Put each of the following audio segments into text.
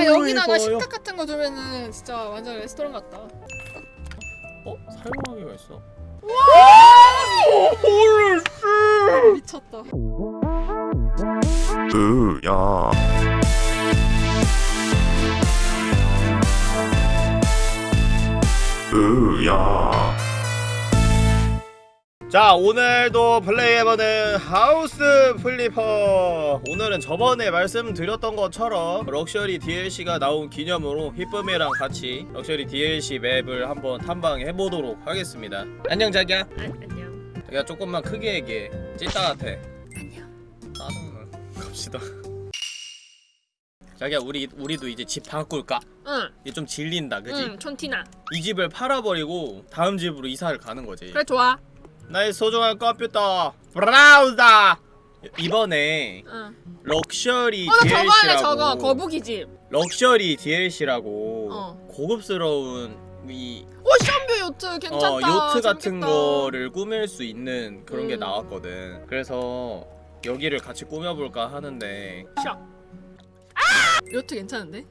야 여기다가 이뻐요. 식탁 같은 거 두면은 진짜 완전 레스토랑 같다. 어? 사용하기가 있어 미쳤다. 으야 으야 자 오늘도 플레이해보는 House Flipper 오늘은 저번에 말씀드렸던 것처럼 luxury DLC가 나온 기념으로 히쁨이랑 같이 luxury DLC 맵을 한번 탐방해보도록 하겠습니다 안녕 자기야 안녕. 자기야 조금만 크게 얘기해 찐따 같아 안녕. 짜증나 갑시다 자기야 우리 우리도 이제 집 바꿀까? 응. 이게 좀 질린다 그지? 응. 촌티나. 이 집을 팔아버리고 다음 집으로 이사를 가는 거지 그래 좋아. 나의 소중한 컴퓨터 브라우더 이번에 응. 럭셔리 어, 나 저거 할래 DLC라고 저거 거북이 집. luxury DLC라고 어. 고급스러운 이 ocean view 요트 괜찮다. 어, 요트 같은 재밌겠다. 거를 꾸밀 수 있는 그런 게 음. 나왔거든 그래서 여기를 같이 꾸며볼까 하는데 샤. 아! 요트 괜찮은데?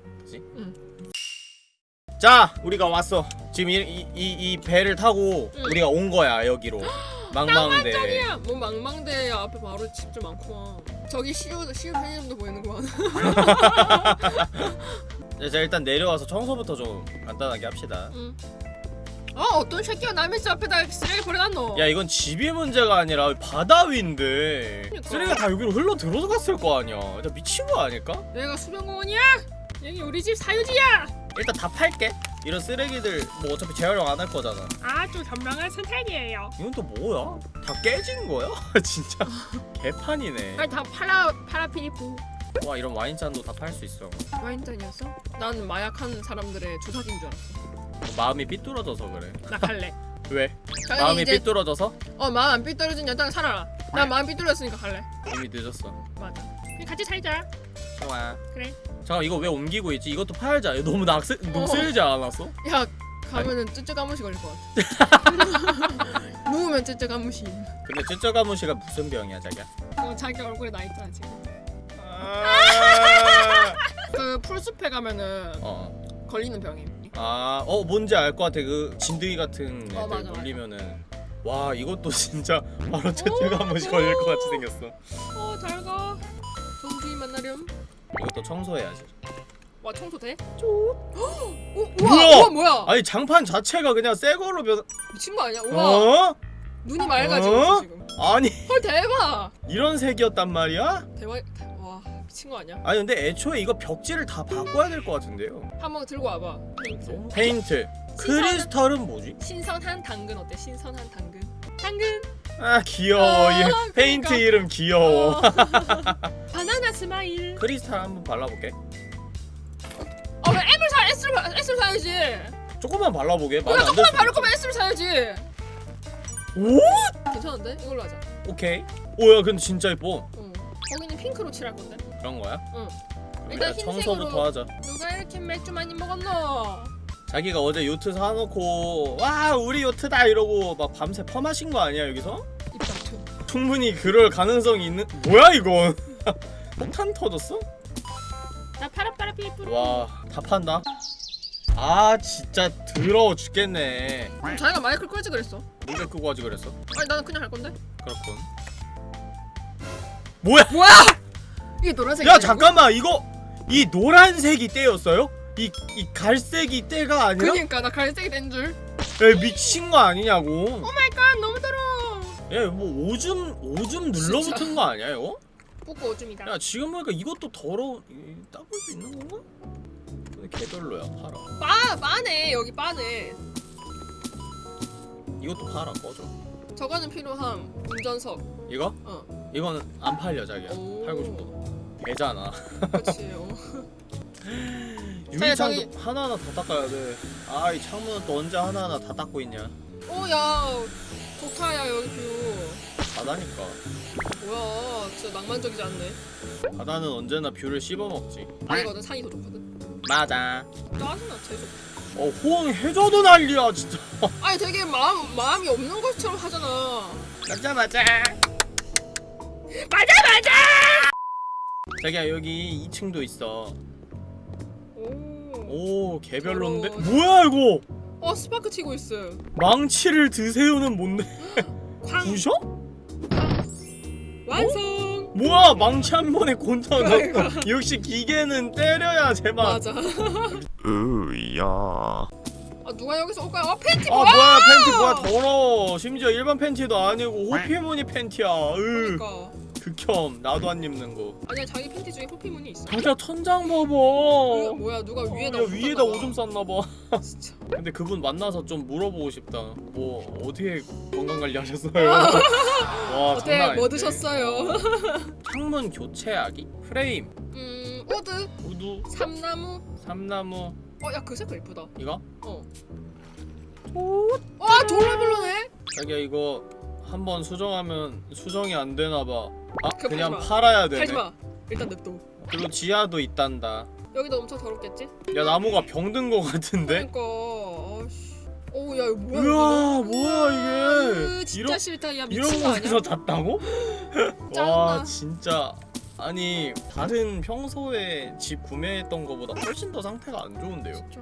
자 우리가 왔어 지금 이, 이, 이, 이 배를 타고 응. 우리가 온 거야 여기로 망망대. 뭐 망망대 앞에 바로 집좀 많구만. 저기 시우 시우 편의점도 보이는구만. 자 일단 내려와서 청소부터 좀 간단하게 합시다 응. 아 어떤 새끼가 남의 집 앞에다 쓰레기 버려놨노? 야 이건 집이 문제가 아니라 바다 위인데 그러니까. 쓰레기가 다 여기로 흘러 들어갔을 거 아니야 미친 거 아닐까? 여기가 수변공원이야? 여기 우리 집 사유지야. 일단 다 팔게 이런 쓰레기들 뭐 어차피 재활용 안 할 거잖아 아주 현명한 선택이에요. 이건 또 뭐야? 다 깨진 거야? 진짜 개판이네 아니 다 파라 파라피리프 와 이런 와인잔도 다 팔 수 있어 와인잔이었어? 난 마약한 사람들의 주사기인 줄 알았어. 마음이 삐뚤어져서 그래 나 갈래. 왜? 마음이 이제 삐뚤어져서? 어 마음 안 삐뚤어진 여자랑 살아라. 난 마음 삐뚤어졌으니까 갈래. 이미 늦었어 맞아. 같이 살자. 좋아 그래. 잠깐 이거 왜 옮기고 있지? 이것도 팔자 너무 낙세, 녹슬지 않았어? 야 가면은 쯔쯔 가무시 걸릴 것 같아. 누우면 쯔쯔 가무시. 근데 쯔쩌가무시가 무슨 병이야 자기야? 어 자기 얼굴에 나 있잖아 지금. 아, 그 풀숲에 가면은 어. 걸리는 병임. 아, 어 뭔지 알 것 같아. 그 진드기 같은 애들 어, 맞아, 맞아. 물리면은 와 이것도 진짜 바로 한 번씩 걸릴 것 같이 생겼어. 어잘 가. 만나렴. 이것도 청소해야지. 와 청소 돼? 오, 우와, 뭐야? 우와 뭐야? 아니 장판 자체가 그냥 새 거로 변. 미친 거 아니야? 우와 어? 눈이 맑아지고 어? 지금. 아니 헐 대박. 이런 색이었단 말이야? 대박. 와 미친 거 아니야? 아니 근데 애초에 이거 벽지를 다 바꿔야 될 것 같은데요. 한번 들고 와봐. 페인트. 페인트. 크리스탈은 뭐지? 신선한 당근 어때? 신선한 당근. 당근. 아 귀여워. 아, 이 그러니까. 페인트 이름 귀여워. 어. 바나나 스마일. 크리스탈 한번 발라볼게. 어왜 M을 사 S를 사- S를 사야지. 조금만 발라보게. 안 조금만 들 바를 거면 S를 사야지. 오? 괜찮은데? 이걸로 하자. 오케이. 오야 근데 진짜 예뻐. 응. 거기는 핑크로 칠할 건데. 그런 거야? 응. 그럼 일단. 청소부터 하자. 누가 이렇게 맥주 많이 먹었노? 자기가 어제 요트 사놓고 와 우리 요트다 이러고 막 밤새 퍼마신 거 아니야 여기서? 충분히 그럴 가능성이 있는 뭐야 이건? 폭탄 터졌어? 나 파라파라 피리프로. 와다 판다. 아 진짜 더러워 죽겠네. 그럼 자기가 마이크를 끌지 그랬어. 누가 끄고 하지 그랬어? 아니 나는 그냥 할 건데. 그렇군. 뭐야? 뭐야? 이게 노란색. 야 잠깐만 이거 이 노란색이 때였어요? 이, 이 갈색이 때가 아니라? 그니까 나 갈색이 된 줄. 야, 미친 거 아니냐고 oh my god 너무 더러워. 야뭐 오줌 오줌 눌러붙은 거 아니야 이거? 뽑고 오줌이다. 야 지금 보니까 이것도 더러워 이- 닦을 수 있는 건가? 개별로야 팔아 빠 빠네 여기 빠네. 이것도 팔아 꺼져 저거는 필요함. 운전석. 이거? 어. 이거는 안 팔려 자기야 오. 팔고 싶어 배잖아 그렇지. 어. 유리창도 저기- 하나하나 다 닦아야 돼 아 이 창문은 또 언제 하나하나 다 닦고 있냐 오 야 좋다 야 여기 view. 바다니까 뭐야 진짜 낭만적이지 않네. 바다는 언제나 view를 씹어먹지 아니거든 산이 더 좋거든. 맞아 짜증나 재수. 어 호응해줘도 난리야 진짜 아니 되게 마음 마음이 없는 것처럼 하잖아. 맞아 맞아 맞아 맞아. 자기야 여기 2층도 있어 오 오 개별로인데 더러워. 뭐야 이거 어 스파크 치고 있어요. 망치를 드세요는 뭔데 쾅 부셔? 완성. 뭐야 망치 한 번에 그러니까. 넣고 역시 기계는 때려야 제맛 맞아. 으야 아아 누가 여기서 올까요? 아 팬티 뭐야 뭐야? 팬티 뭐야 더러워 심지어 일반 팬티도 아니고 호피무늬 팬티야 으 그러니까. 극혐 나도 안 입는 거 아니야 자기 팬티 중에 호피무늬 있어. 진짜 천장 봐봐 그, 뭐야 누가 위에다 야, 오줌 위에다. 오줌 쌌나봐 진짜. 근데 그분 만나서 좀 물어보고 싶다 뭐 어떻게 건강관리 하셨어요? 와 어때 장난 뭐 아닌데. 드셨어요? 창문 교체하기? 프레임 음 wood wood 삼나무. 삼나무 어야 그 색깔 이쁘다. 이거? 어. 와 졸라 별로네. 자기야 이거 한번 수정하면 수정이 안 되나봐 아 그거 그냥 팔지 마. 팔아야 되네 팔지 마. 일단 냅둬. 그리고 지하도 있단다 여기도 엄청 더럽겠지? 야 나무가 병든 거 같은데? 그러니까. 아씨. 오야 이거 뭐야? 우와? 뭐야 이게 으, 진짜 이런, 싫다. 야 미친 거 아니야? 곳에서 잤다고? 와. 진짜 아니 다른 평소에 집 구매했던 거보다 훨씬 더 상태가 안 좋은데요 진짜.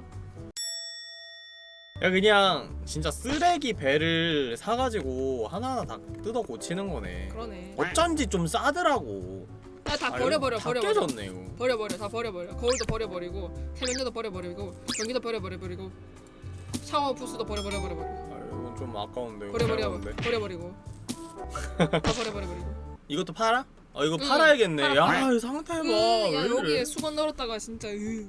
야 그냥 진짜 쓰레기 배를 사가지고 하나하나 다 뜯어 고치는 거네 그러네. 어쩐지 좀 싸더라고 야 다 아유, 버려버려 다 버려 버려. 깨졌네 이거 버려버려 다 버려버려. 거울도 버려버리고 세면대도 버려버리고 전기도 버려버려버리고 샤워 부스도 버려버려버려. 아 이건 좀 아까운데 버려버려. 버려버리고 다 버려버려버리고. 이것도 팔아? 어 이거 응, 팔아야겠네 팔아, 야 팔아. 이 상태 봐 으, 왜야 이래. 여기에 수건 넣었다가 진짜 으.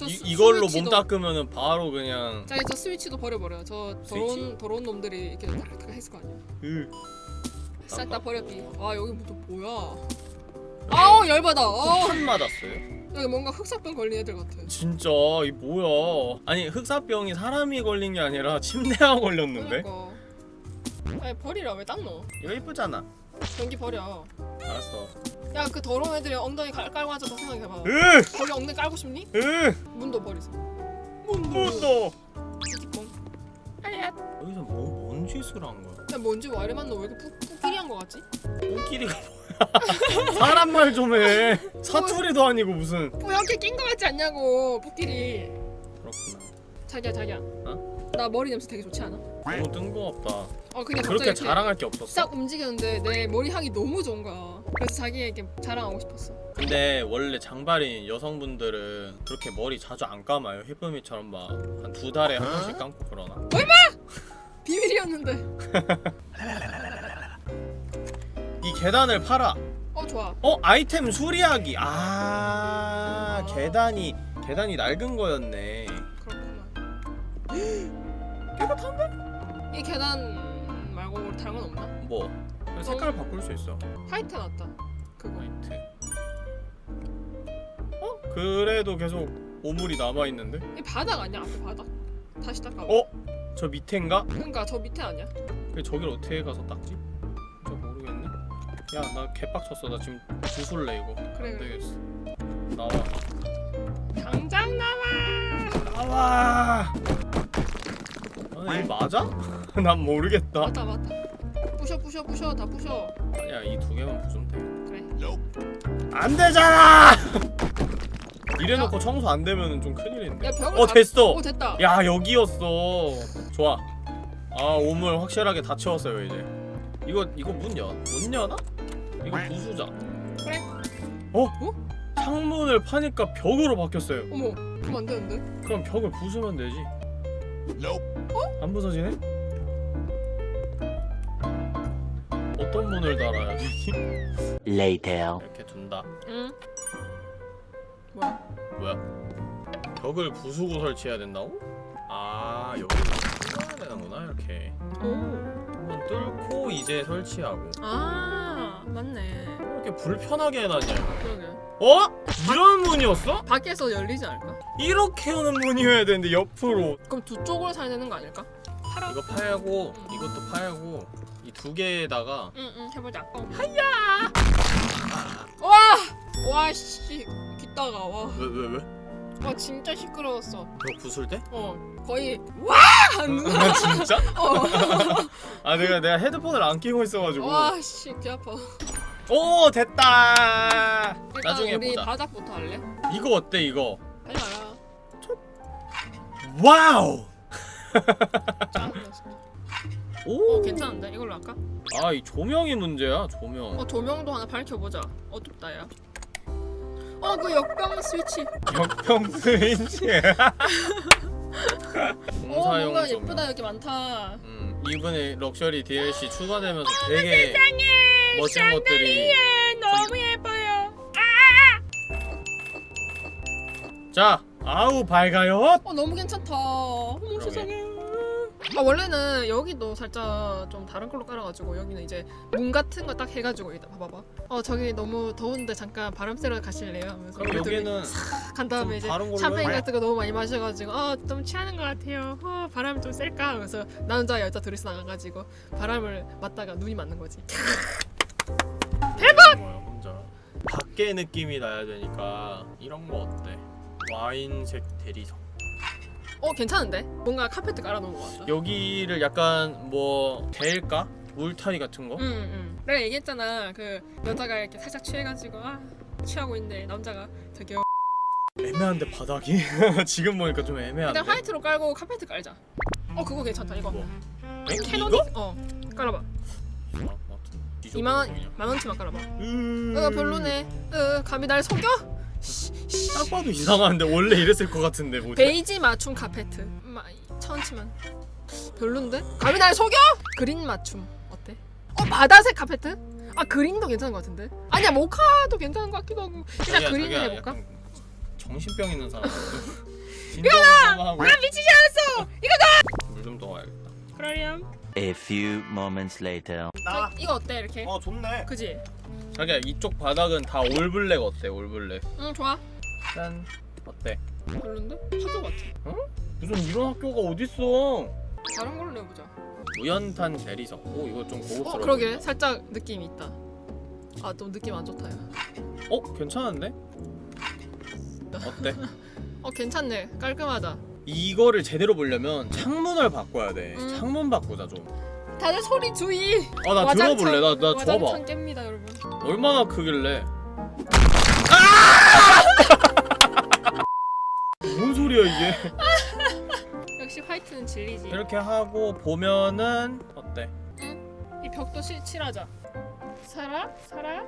저 이, 스- 이걸로 스위치도- 몸 닦으면은 바로 그냥 자기 저 스위치도 버려버려. 저 스위치? 더러운 더러운 놈들이 이렇게 탁탁 했을 거 아니야. 으. 싹 다 버렸기. 아 여기 또 뭐야? 아우 열받아. 아판 맞았어요? 여기 뭔가 흑사병 걸린 애들 같아. 진짜 이 뭐야 아니 흑사병이 사람이 걸린 게 아니라 침대가 걸렸는데 그러니까. 아니 버리라 왜 딱 넣어? 이거 이쁘잖아 전기 버려. 알았어 야 그 더러운 애들이 엉덩이 깔, 깔고 앉아서 생각해봐. 으! 거기 엉덩이 깔고 싶니? 으! 문도 버리세요. 문도 띠띠뽕. 여기서 뭐, 뭔 짓을 한 거야 야 뭔지 와이만 너왜 이렇게 푸, 푸끼리 한 거 같지? 코끼리가 뭐야 사람 말 좀 해 사투리도 아니고 무슨 뭐 이렇게 낀 거 같지 않냐고 푸끼리. 그렇구나 자기야 자기야. 어? 나 머리 냄새 되게 좋지 않아? 너무 뜬금없다 어 근데 그렇게 자랑할 게 없었어 싹 움직였는데 내 머리 향이 너무 좋은 거야. 그래서 자기에게 자랑하고 싶었어. 근데 원래 장발인 여성분들은 그렇게 머리 자주 안 감아요 히쁨이처럼 막 한 두 달에 한 번씩 감고 그러나 비밀이었는데. 이 계단을 팔아 어 좋아. 어 아이템 수리하기 아 아. 계단이 계단이 낡은 거였네 그렇구나. 깨끗한데? 이 계단 말고 다른 건 없나? 뭐 색깔 바꿀 수 있어 화이트 났다. 그거. 화이트 어 그래도 계속 오물이 남아 있는데 이 바닥 아니야? 앞에 바닥. 다시 닦아. 어? 저 밑에인가? 그러니까 저 밑에 아니야? 그 저길 어떻게 가서 닦지? 저 모르겠네 야나 개빡쳤어 나 지금 주술래 이거 그래 안 그래. 되겠어 나와 당장 나와. 나와 아, 이 맞아? 난 모르겠다 맞다 맞다. 부셔 부셔 부셔 다 부셔. 아니야 이 두 개만 부수면 돼 그래. 안 되잖아! 이래놓고 청소 안 되면 좀 큰일인데. 야 어 다- 됐어. 오 됐다. 야 여기였어. 좋아. 아 오물 확실하게 다 채웠어요 이제. 이거 이거 문 연? 못 여나? 이거 부수자. 그래. 어? 어? 창문을 파니까 벽으로 바뀌었어요. 어머. 그럼 안 되는데? 그럼 벽을 부수면 되지. 어? 안 부서지네? 어떤 문을 달아야 되지? Later. 이렇게 둔다. 응. 뭐야? 뭐야? 벽을 부수고 설치해야 된다고? 아 여기를 뚫어야 되는구나 이렇게 오. 한번 뚫고 이제 설치하고 아 맞네. 이렇게 불편하게 해놨냐 그러게. 어? 이런 문이었어? 밖에서 열리지 않을까? 이렇게 하는 문이어야 되는데 옆으로 그럼 두 쪽으로 사야 되는 거 아닐까? 팔아. 이거 팔고 이것도 팔고 이 두 개에다가 응응 해보자. 어. 하야. 와. 와 씨. 빗다가 와. 왜 왜 왜? 와 진짜 시끄러웠어. 이거 부술 때? 어 거의 와 하는 아 진짜? 어. 아 내가 내가 헤드폰을 안 끼고 있어가지고 와씨 귀 아파. 오 됐다 나중에 우리 보자 바닥부터 할래? 이거 어때 이거 하지 마라. wow. 오 어 괜찮은데 이걸로 할까? 아 이 조명이 문제야 조명 어 조명도 하나 밝혀보자. 어둡다 야. 어 그 역병 스위치. 역평 스위치 오 공사용 뭔가 조명 예쁘다 여기 많다. 음, 이번에 럭셔리 DLC 추가되면서 되게 멋진 것들이 너무 예뻐요. 자 아우 밝아요 어 너무 괜찮다. 어머 그러게. 세상에. 아 원래는 여기도 살짝 좀 다른 걸로 깔아가지고 여기는 이제 문 같은 거 딱 해가지고 여기다 봐봐봐. 어 저기 너무 더운데 잠깐 바람 쐬러 가실래요? 하면서 그럼 여기는 간 다음에 좀 이제 샴페인 해. 같은 거 너무 많이 마셔가지고 어좀 취하는 것 같아요. 어 바람 좀 쐴까? 하면서 남자 여자 둘이서 나가가지고 바람을 맞다가 눈이 맞는 거지. 혼자 밖에 느낌이 나야 되니까 이런 거 어때 와인색 대리석 어 괜찮은데? 뭔가 카페트 깔아놓은 것 같다. 여기를 약간 뭐 대일까 울타리 같은 거 응, 응. 내가 얘기했잖아. 그 여자가 이렇게 살짝 취해가지고 아 취하고 있는데 남자가 저기요. 애매한데 바닥이 지금 보니까 좀 애매한데 일단 화이트로 깔고 카페트 깔자. 어 그거 괜찮다 이거. 뭐? 캐노피? 이거? 어 깔아봐. 아, 맞다. 이 2만 원 정도 만 원치만 깔아봐. 음... 어 별로네. 어 감히 날 속여? 딱 봐도 이상한데 원래 이랬을 것 같은데 뭐지? 베이지 맞춤 카페트. 마, 천 원치만. 별론데? 감히 날 속여? 그린 맞춤 어때? 어 바다색 카페트? 아 그린도 괜찮은 것 같은데? 아니야 모카도 괜찮은 것 같기도 하고 그냥 자기야, 그린 해볼까? 정신병 있는 사람 이거다! 나 미치지 않았어! 물좀 떠와야겠다 그러렴 A few moments later. 자, 이거 어때 이렇게? 어 좋네 그지? 자기야 이쪽 바닥은 다 올블랙 어때 올블랙 응 좋아 짠 어때? 별론데? 학교 같아 무슨 이런 학교가 어딨어 다른 걸로 내보자 우연탄 대리석 오 이거 좀 고급스러워 어 그러게 살짝 느낌이 있다 아또 느낌 안 좋다 야. 어 괜찮은데? 어때? 어 괜찮네 깔끔하다 이거를 제대로 보려면 창문을 바꿔야 돼. 음. 창문 바꾸자 좀. 다들 소리 주의. 아 나 들어볼래. 나, 나 와장창 줘봐. 깹니다 여러분. 얼마나 크길래. 아! 뭔 소리야 이게? 역시 화이트는 진리지. 이렇게 하고 보면은 어때? 이 벽도 실, 칠하자 살아? 살아?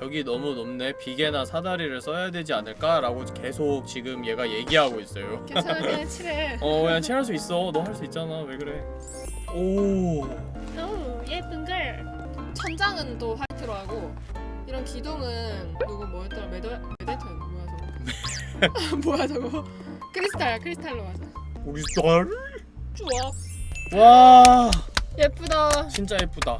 벽이 너무 높네. 비계나 사다리를 써야 되지 않을까 라고 계속 지금 얘가 얘기하고 있어요. 괜찮아 그냥 칠해. 어 그냥 칠할 수 있어. 너 할 수 있잖아. 왜 그래? 오. 오 예쁜 걸. 천장은 또 화이트로 하고 이런 기둥은 누구 뭐였더라? 메더 메데터 뭐야 저거? 뭐야 저거? 크리스탈 크리스탈로 하자. 딸? 좋아. 와. 예쁘다. 진짜 예쁘다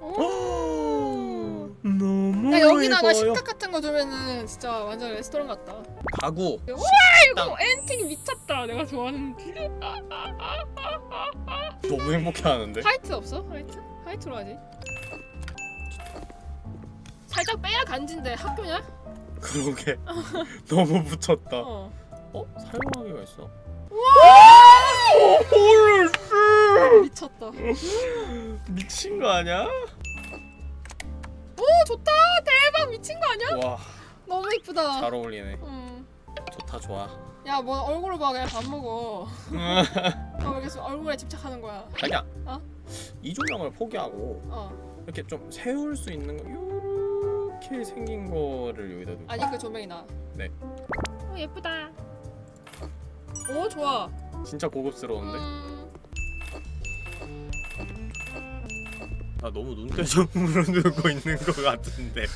오. 너무 야 여기다가 예뻐요. 식탁 같은 거 두면은 진짜 완전 레스토랑 같다 가구 이거 엔틱 미쳤다 내가 좋아하는 너무 행복해하는데 화이트 없어? 화이트? 화이트로 하지 살짝 빼야 간지인데 학교냐? 그러게 너무 붙였다 어 어? 사용하기가 있어 미쳤다. 미친 거 아니야? 오 좋다. 대박. 미친 거 아니야? 와. 너무 이쁘다. 잘 어울리네. 응. 좋다 좋아. 야 뭐 얼굴을 봐. 그냥 밥 먹어. 아, 왜 계속 얼굴에 집착하는 거야. 자기야. 어? 이 조명을 포기하고 어. 이렇게 좀 세울 수 있는 거 이렇게 생긴 거를 여기다 두고. 아니 그 조명이 나. 네. 오 예쁘다. 오 좋아 진짜 고급스러운데? 음, 나 너무 눈대중으로 두고 있는 거 같은데.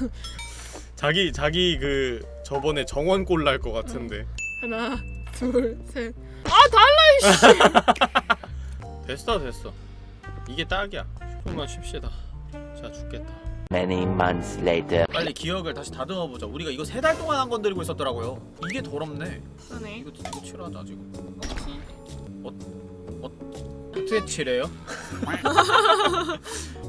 자기 자기 그 저번에 정원 꼴날거 같은데. 하나 둘셋아 달라 이씨! 됐어 됐어. 이게 딱이야. 조금만 쉽시다. 자 죽겠다 Many months later. 빨리 기억을 다시 다듬어 보자 우리가 이거 세 달 동안 한건 들고 있었더라고요 이게 더럽네 그러네 이거 이거 칠하자 지금 어떻게 칠해요?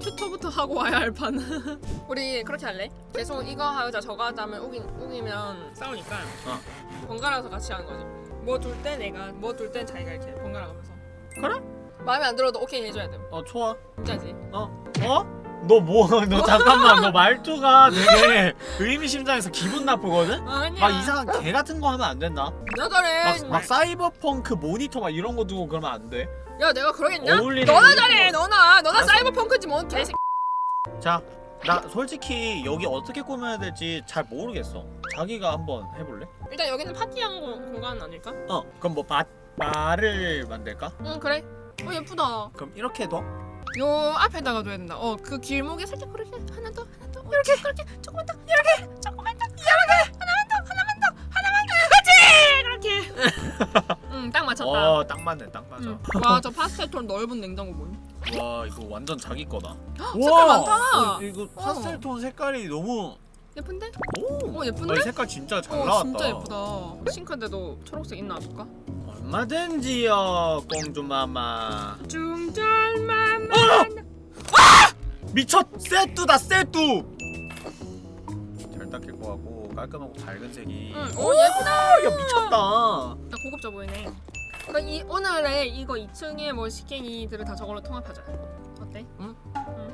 튜토부터 하고 와야 할 판. 우리 그렇게 할래? 계속 이거 하자 저거 하자 하면 우기, 우기면 싸우니까 어. 번갈아서 같이 하는 거지. 뭐 둘 때 내가 뭐둘때 자기가 이렇게 번갈아 가면서. 그래? 마음에 안 들어도 오케이 해줘야 돼. 어 좋아 진짜지? 어? 어? 너 뭐 너 잠깐만 너 말투가 되게 의미심장해서 기분 나쁘거든? 아니야 막 이상한 개 같은 거 하면 안 된다. 내가 그래 막, 막 사이버펑크 모니터 막 이런 거 두고 그러면 안 돼. 야 내가 그러겠냐? 어울리는 너나. 잘해 너나 너나 알았어. 사이버펑크지 뭔 개새 자, 나 솔직히 여기 어떻게 꾸며야 될지 잘 모르겠어. 자기가 한번 해볼래? 일단 여기는 파티한 거, 공간 아닐까? 어, 그럼 뭐 바, 바를 만들까? 응 그래 어 예쁘다 그럼 이렇게 둬? 요 앞에다가 둬야 된다. 어 그 길목에 살짝 그렇게 하나 더 하나 더. 이렇게. 그렇게. 조금만 더. 이렇게. 조금만 더. 이렇게 하나만 더. 하나만 더. 하나만 더. 그렇지! 그렇게. 응딱 맞췄다. 어, 딱 맞네, 딱 맞아. 와저 파스텔 톤 넓은 냉장고 뭐임 와, 이거 완전 자기 거다. 색깔 많다. 어, 이거 파스텔 톤 색깔이 너무 예쁜데? 오, 어, 예쁜데? 아, 이 색깔 진짜 잘어 나왔다. 진짜 예쁘다. 싱크대도 초록색 있나 볼까? 얼마든지요, 공주마마. 중절만 미쳤! 세뚜다, 세뚜! 잘 닦일 거 같고 깔끔하고 밝은 색이. 응, 오 예쁘다 야 미쳤다. 야, 고급져 보이네. 그러니까 이 오늘의 이거 2층에 뭐 식갱이들을 다 저걸로 통합하자. 어때? 응. 응.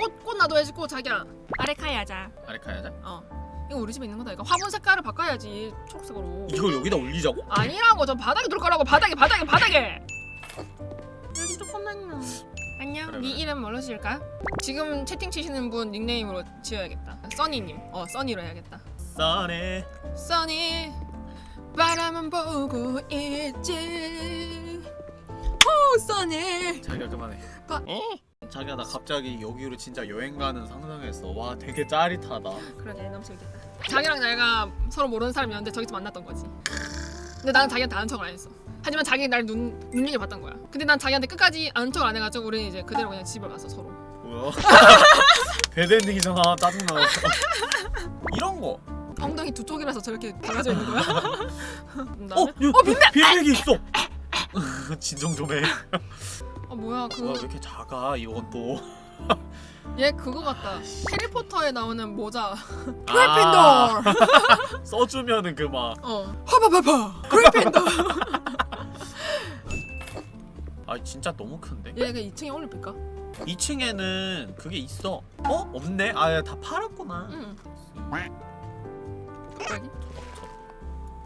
꽃, 꽃 놔둬야지 꽃 자기야. 아레카이 하자. 아레카야자? 어. 이거 우리 집에 있는 거다. 이거 화분 색깔을 바꿔야지 초록색으로. 이걸 여기다 올리자고? 아니라고 저 바닥에 둘 거라고 바닥에 바닥에 바닥에. 여기 조금만요. 안녕. 그래, 네 그래. 이름 뭘로 지을까? 지금 채팅 치시는 분 닉네임으로 지어야겠다. 써니님. 어 써니로 해야겠다. 써네. 써니 바라만 보고 있지 오 써니 자기가 그만해. 가- 자기야 나 갑자기 여기로 진짜 여행 가는 상상했어. 와 되게 짜릿하다. 그러게 너무 재밌겠다 자기랑 내가 서로 모르는 사람이었는데 저기서 만났던 거지 근데 나는 자기한테 아는 척을 안 했어 하지만 자기는 날 눈, 눈여겨 봤던 거야 근데 난 자기한테 끝까지 아는 척을 안 해가지고 우리는 이제 그대로 그냥 집을 갔어 서로 뭐야? 배드엔딩이잖아 짜증나. 이런 거. 엉덩이 두 쪽이라서 저렇게 달라져 있는 거야 어, 어, 어 빈백. 빈백이 있어. 진정 좀 해. 어 뭐야 와, 왜그 이렇게 작아 이건 또. 얘 그거 같다 해리포터에 나오는 모자 아, 그리핀돌 써주면은 그 막. 어 화바바바 그리핀돌 아 진짜 너무 큰데? 얘가 2층에 올릴까? 2층에는 그게 있어. 어? 없네. 아, 다 팔았구나. 응 갑자기?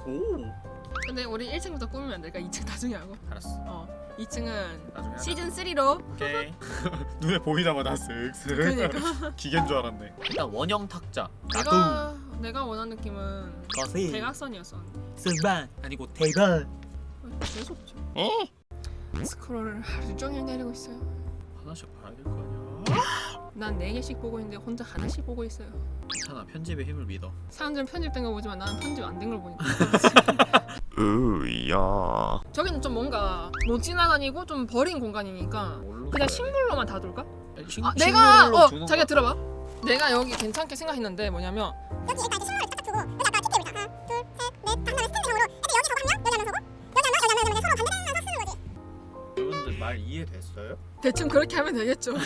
오. 근데 우리 1층부터 꾸미면 안 될까? 2층 나중에 하고 알았어. 어 2층은 나중에 하자. 시즌 3로 오케이. 눈에 보이자마자 쓱쓱. 그러니까 기계인 줄 알았네. 일단 원형 탁자. 내가 내가 원하는 느낌은 거세. 대각선이었어 승반 아니고 대박. 계속 스크롤을 하루 종일 내리고 있어요 하나씩 봐야 될 거 아니야. 난 4개씩 보고 있는데 혼자 하나씩 보고 있어요 괜찮아. 편집의 힘을 믿어. 사람들은 편집된 거 보지만 나는 편집 안 된 걸 보니까 으야. 저기는 좀 뭔가 못 지나다니고 좀 버린 공간이니까 그냥? 식물로만 다 둘까? 식- 아, 내가 어 주는 자기가 거. 들어봐. 내가 여기 괜찮게 생각했는데 뭐냐면 여기 일단 이렇게 식물을 딱 두고 여기 아까 TT를 하나 둘셋넷 다섯 스탠딩으로 애들 여기 저거 한 명, 여기 하면 서고 여기 한 명, 여기 한 명, 여기 서로 반대면서 쓰는 거지 여러분들 말 이해됐어요? 대충 그렇게 하면 되겠죠.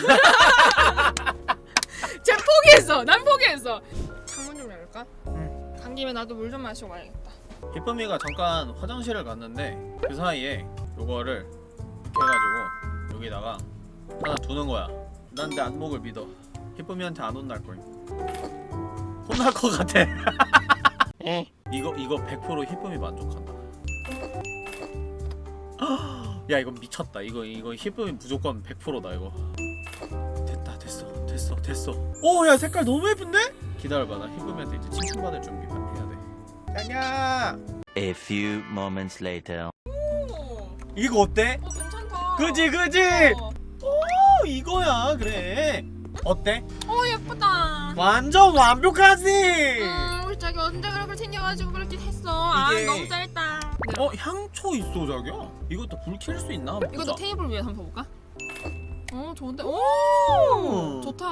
쟤 포기했어. 난 포기했어. 창문 좀 열까? 간 김에 나도 물 좀 마시고 와야겠다. 기쁨이가 잠깐 화장실을 갔는데 그 사이에 요거를 이렇게 해가지고 여기다가 하나 두는 거야. 난 내 안목을 믿어. 기쁨이한테 안 혼날 거임. 혼날 것 같아. 이거 이거 100% 기쁨이 만족한다. 야 이건 미쳤다. 이거 이거 기쁨이 무조건 100%다 이거. 됐다 됐어 됐어 됐어. 오야 색깔 너무 예쁜데? 기다려봐 나 기쁨이한테 이제 칭찬받을 준비 해 야 돼. 짱야. A few moments later. 오, 이거 어때? 어 괜찮다. 그지 그지 어, 오 이거야 그래 어때? 어 예쁘다. 완전 완벽하지 음, 우리 자기 언제 그렇게 챙겨가지고 그렇게 했어. 아 이게- 너무 짧다. 네. 어 향초 있어 자기야 이것도 불 켤 수 있나 이것도 보자 테이블 위에 한번 볼까? 어 좋은데? 오 음. 좋다.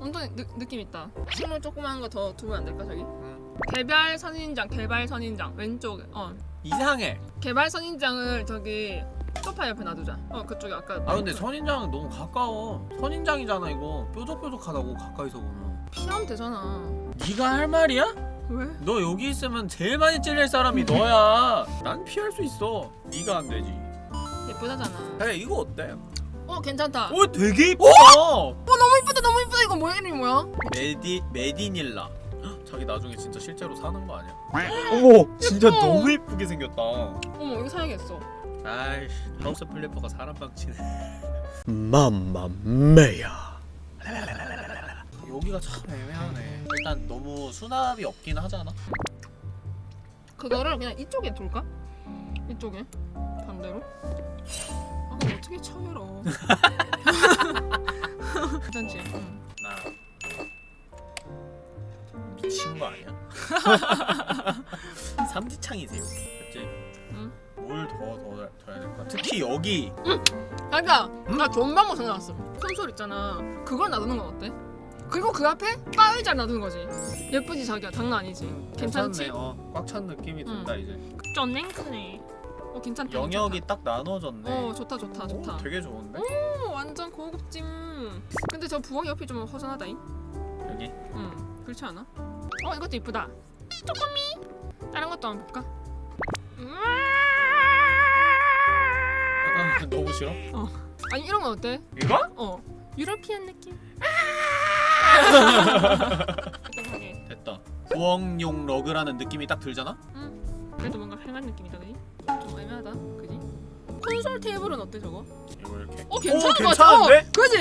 완전 느, 느낌 있다. 식물 조그만 거 더 두면 안 될까 저기? 응. 개발 선인장, 개발 선인장 왼쪽에. 어 이상해 개발 선인장을 저기 소파 옆에 놔두자. 어 그쪽에 아까. 아 근데 선인장 너무 가까워 선인장이잖아 이거 뾰족뾰족하다고 가까이서 보면 피하면 되잖아. 네가 할 말이야? 왜? 너 여기 있으면 제일 많이 찔릴 사람이 너야 난 피할 수 있어 네가 안 되지 예쁘다잖아. 그래 이거 어때? 어 괜찮다. 오 되게 이쁘다 어 너무 이쁘다 너무 이쁘다 이거 뭐야 이름이 뭐야? 메디 메디닐라. 헉, 자기 나중에 진짜 실제로 사는 거 아니야? 어머, 진짜 예뻐. 너무 예쁘게 생겼다. 어머 이거 사야겠어. 아이씨, House Flipper가 사람 망치네. mamma mia 여기가 참 애매하네. 일단 너무 수납이 없긴 하잖아. 그거를 그냥 이쪽에 둘까? 이쪽에 반대로. 아 어떻게 쳐열어? 괜찮지? 응. 나 미친 거 아니야? 삼지창이세요, 그치? 응. 뭘더 더 더 해야 될까? 특히 여기 자기야 나 좋은 방법 생각났어. 콘솔 있잖아. 그걸 놔두는 건 어때? 그리고 그 앞에 바 의자 놔두는 거지. 예쁘지 자기야 장난 아니지. 괜찮지? 괜찮네. 어, 꽉찬 느낌이 든다 이제. 좀 냉크네. 어 괜찮다. 영역이 딱 나눠졌네. 괜찮다. 어 좋다 좋다 오, 좋다. 되게 좋은데? 어, 완전 고급짐. 근데 저 부엌 옆이 좀 허전하다잉. 여기 응, 그렇지 않아? 어, 이것도 이쁘다. 조금이. 다른 것도 한번 볼까? 음. 아, 너무 싫어? 아니 이런 건 어때? 이거? 어, 유러피안 느낌. 됐다. 부엌용 러그라는 느낌이 딱 들잖아? 응. 그래도 뭔가 활한 느낌이다, 그지? 좀 애매하다, 그지? 콘솔 테이블은 어때 저거? 이거 이렇게. 어, 괜찮은 오, 거 같아. 어, 그지?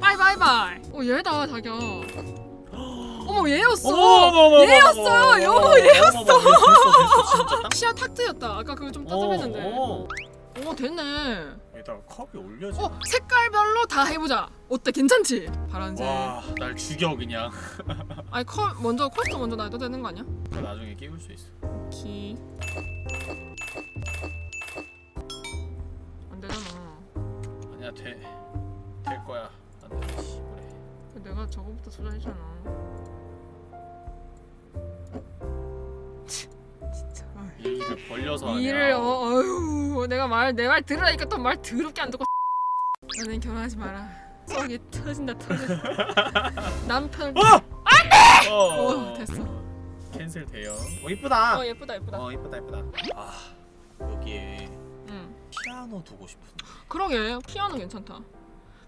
bye bye bye. 어, 얘다 자기야. 어머 얘였어. 얘였어요. 여보, 얘였어. 시야 탁 트였다. 아까 그거 좀 따뜻했는데. 어, 오 됐네. 여기다가 컵이 올려져. 어 색깔별로 다 해보자. 어때 괜찮지? 파란색. 와, 날 죽여 그냥. 아니 커 먼저 커튼 먼저 놔도 되는 거 아니야? 나 나중에 끼울 수 있어. 키. 안 되잖아. 아니야 돼. 될 거야. 안 돼. 내가 저거부터 투자했잖아. 이 일을 벌려서 하냐. 일을 어 어휴 내가 말 내 말 들으라니까 또 말 더럽게 안 듣고. 너는 결혼하지 마라. 속이 터진다 터져. 남편. 어, 어 됐어. 캔슬 돼요. 어 이쁘다. 어 예쁘다 예쁘다. 어 이쁘다 이쁘다. 아 여기에 응. 피아노 두고 싶은데. 그러게 피아노 괜찮다.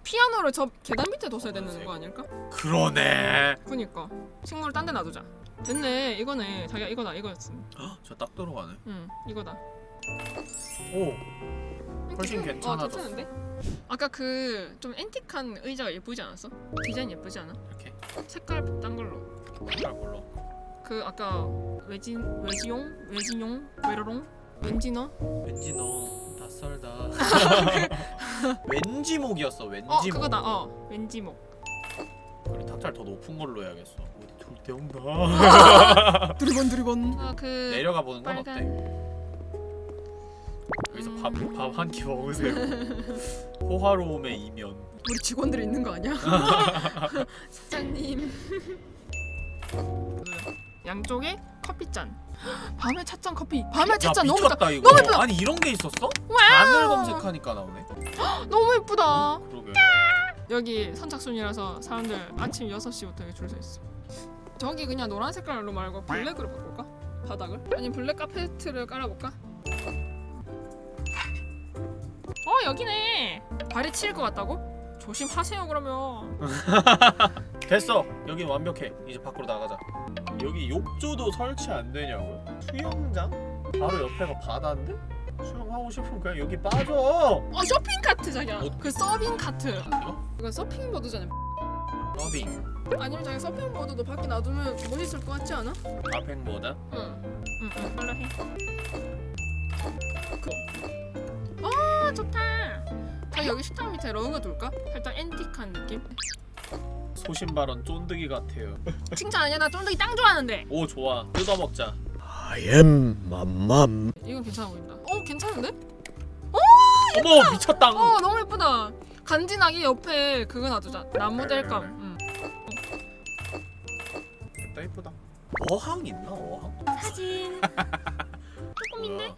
피아노를 저 계단 밑에 뒀어야 되는 거 아닐까? 그러네. 그니까 식물을 딴 데 놔두자. 됐네 이거네 자기가 이거다 이거였어. 저딱 들어가네. 응 이거다. 오. 훨씬 어, 괜찮아졌어. 괜찮은데? 아까 그 좀 앤틱한 의자가 예쁘지 않았어? 디자인 예쁘지 않아? 이렇게 색깔 딴 걸로. 색깔 골라. 그 아까 외진 외지용 외진용 외로롱 왠지너 왠지 너 낯설다. 왠지 목이었어. 왠지 어 목. 그거다 어 왠지목 그래 탁자를 더 높은 걸로 해야겠어. 어디 돌데 온다. 두리번 두리번 아그 내려가 보는 건 빨간- 어때? 여기서 음. 밥밥 한 끼 먹으세요. 호화로움의 이면. 우리 직원들이 있는 거 아니야? 사장님 양쪽에 커피 잔 밤에 찻잔 커피 밤에 야 찻잔 너무 예쁘다 미쳤다 이거. 너무 예쁘다. 아니 이런 게 있었어? wow. 바늘 검색하니까 나오네. 너무 예쁘다 그러게. 여기 선착순이라서 사람들 아침 6시부터 여기 줄 서 있어 저기 그냥 노란 색깔로 말고 블랙으로 바꿀까? 바닥을? 아니 블랙 카페트를 깔아볼까? 어 여기네 발이 치일 것 같다고? 조심하세요 그러면 됐어. 여기 완벽해. 이제 밖으로 나가자. 여기 욕조도 설치 안 되냐고요? 수영장? 바로 옆에가 바다인데? 수영하고 싶으면 그냥 여기 빠져. 어 쇼핑 카트 자기야 어? 그 서빙 카트 이거? 이건 서핑 보드잖아 서빙. 아니면 자기 서핑 보드도 밖에 놔두면 멋있을 것 같지 않아? 아팽보다. 응. 응, 응. 빨리 해. 좋다. 자, 여기 식탁 밑에 러그 둘까? 살짝 앤틱한 느낌? 소신 발언 쫀득이 같아요. 칭찬 아니야? 나 쫀득이 땅 좋아하는데. 오 좋아. 뜯어 먹자. I am 맘맘 이건 괜찮아 보인다. 어, 괜찮은데? 어머 미쳤다. 어, 너무 예쁘다. 간지나게 옆에 그거 놔두자. 나무 델감. 응. 됐다 이쁘다. 어항 있나 어항? 사진. 조금인데? 뭐야?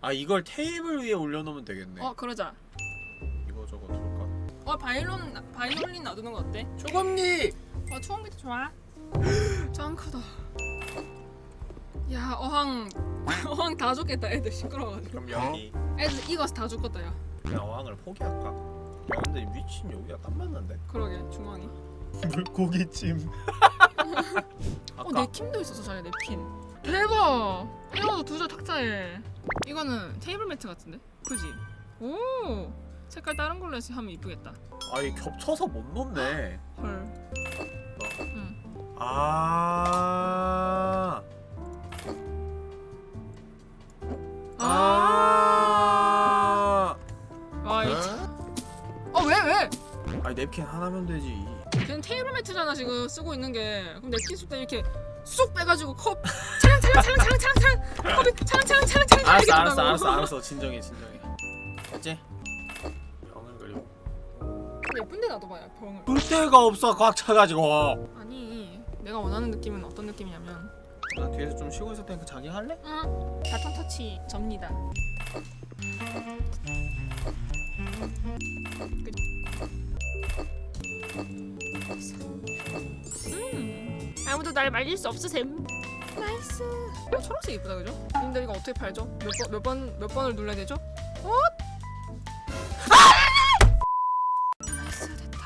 아 이걸 테이블 위에 올려놓으면 되겠네. 어, 그러자. 이거 저거 둘까? 어, 바이올린 바이올린 놔두는 거 어때? 초범니. 어 게더 좋아. 짱 크다. 야 어항 어항 다 죽겠다 애들 시끄러워가지고. 그럼 여기 애들 익어서 다 죽겠다 야. 그냥 어항을 포기할까? 야 근데 위치는 여기가 딱 맞는데? 그러게 중앙이. 물고기찜 어 아까 냅킨도 있었어 자기 냅킨. 대박. 이거도 두자 탁자에. 이거는 테이블 매트 같은데? 그지? 오. 색깔 다른 걸로 해서 하면 이쁘겠다. 아이 겹쳐서 못 놓네 헐. 너. 응. 아 아. 아. 와 이. 어왜 왜? 아니 냅킨 하나면 되지. 걔는 테이블 매트잖아 지금 쓰고 있는 게. 그럼 냅킨 쓸 때 이렇게 쑥 빼가지고 컵 차랑 차랑 차랑 차랑 차랑 차랑 컵이 차랑 차랑 차랑 차랑 알았어 알았어. 알았어 알았어 진정해 진정해. 됐지? 병을 그리고. 예쁜데 놔둬봐요 병을. 볼 데가 없어 꽉 차가지고. 아니 내가 원하는 느낌은 어떤 느낌이냐면 나 뒤에서 좀 쉬고 있을 테니까 자기 할래? 응 바톤 터치 접니다. 음 아무도 날 말릴 수 없으셈. nice. 어 초록색 이쁘다 그죠? 님들 이거 어떻게 팔죠? 몇 번 몇 번 몇 번을 눌러야 되죠? 어? nice 됐다.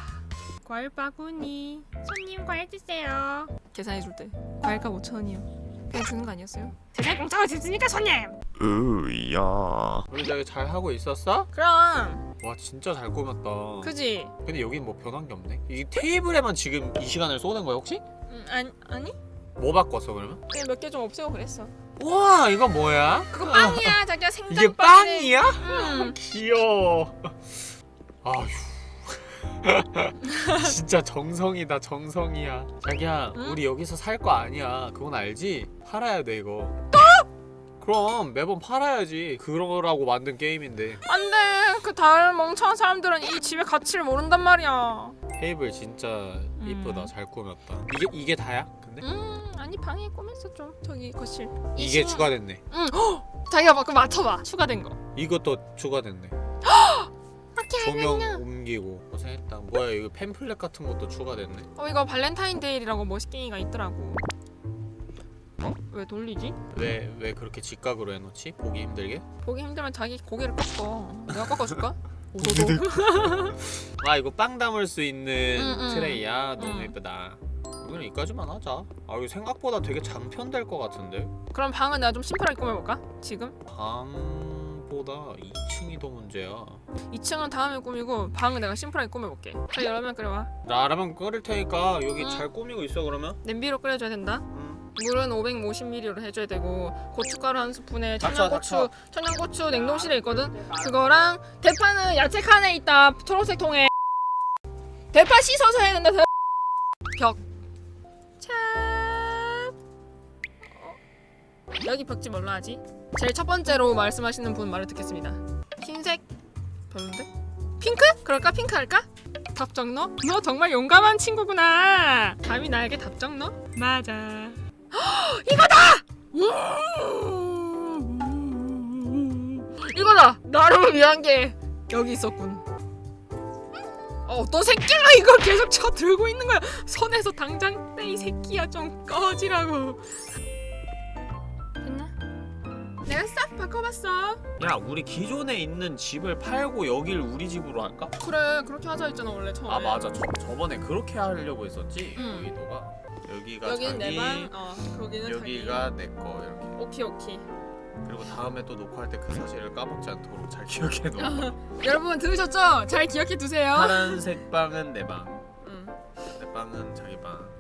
과일 바구니. 손님 과일 주세요. 계산해 줄 때. 과일값 5천 원이요. 그냥 주는 거 아니었어요? 세상 공짜로 줬으니까 손님. 으야 우리 저기 잘 하고 있었어? 그럼 와 진짜 잘 꾸몄다 그지? 근데 여긴 뭐 변한 게 없네 이 테이블에만 지금 이 시간을 쏘는 거야 혹시? 음, 아니 아니 뭐 바꿨어 그러면? 그냥 몇 개 좀 없애고 그랬어. 우와 이거 뭐야? 그거 빵이야 자기야 생강 이게. 빵이야? 응. 귀여워 아휴 진짜 정성이다 정성이야 자기야 응? 우리 여기서 살 거 아니야 그건 알지? 팔아야 돼 이거 그럼 매번 팔아야지 그러라고 만든 게임인데 안돼 그 다른 멍청한 사람들은 이 집의 가치를 모른단 말이야. 테이블 진짜 이쁘다 잘 꾸몄다 이게 이게 다야? 근데? 음 아니 방에 꾸몄어 좀 저기 거실. 이게 이십은- 추가됐네 응. 헉! 자기가 막그 맞춰봐 추가된 거. 이것도 추가됐네 조명 알겠냐? 옮기고 고생했다 뭐야 이거 팸플렛 같은 것도 추가됐네 어 이거 발렌타인데이라고 멋있게이가 있더라고. 어? 왜 돌리지? 왜 왜 그렇게 직각으로 해놓지? 보기 힘들게? 보기 힘들면 자기 고개를 꺾어. 내가 꺾어줄까? 오도도. 아 이거 빵 담을 수 있는 응, 응. 트레이야 너무 응. 예쁘다 우리는 이까지만 하자 아 이거 생각보다 되게 장편될 것 같은데 그럼 방은 내가 좀 심플하게 꾸며볼까? 지금? 방 보다 2층이 더 문제야 2층은 다음에 꾸미고 방은 내가 심플하게 꾸며볼게. 자 여러분 끓여와. 나 라면 끓일 테니까 여기 응. 잘 꾸미고 있어 그러면 냄비로 끓여줘야 된다. 응. 물은 550ml로 해줘야 되고 고춧가루 한 스푼에 닥쳐, 청양고추 닥쳐. 청양고추 냉동실에 있거든. 그거랑 대파는 야채 칸에 있다. 초록색 통에. 대파 씻어서 해야 된다. 대- 벽. 여기 벽지 뭘로 하지? 제일 첫 번째로 말씀하시는 분 말을 듣겠습니다. 흰색 별론데? 핑크? 그럴까? 핑크 할까? 답정 너? 너 정말 용감한 친구구나. 감히 나에게 답정 너? 맞아. 이거다! 이거다! 나를 위한 게 여기 있었군. 어, 어떤 새끼가 이걸 계속 쳐 들고 있는 거야? 손에서 당장 떼이 새끼야 좀 꺼지라고. 내가 싹 바꿔봤어. 야 우리 기존에 있는 집을 팔고 여길 우리 집으로 할까? 그래 그렇게 하자 했잖아 원래 처음에. 아 맞아 저, 저번에 그렇게 하려고 했었지 응. 여기도가 여기가 여기는 자기 내 방, 어 거기는 여기가 내 거 이렇게. 오케이 오케이. 그리고 다음에 또 녹화할 때 그 사실을 까먹지 않도록 잘 기억해 놓아 여러분 들으셨죠? 잘 기억해 두세요. 파란색 방은 내 방, 응. 내 방은 자기 방.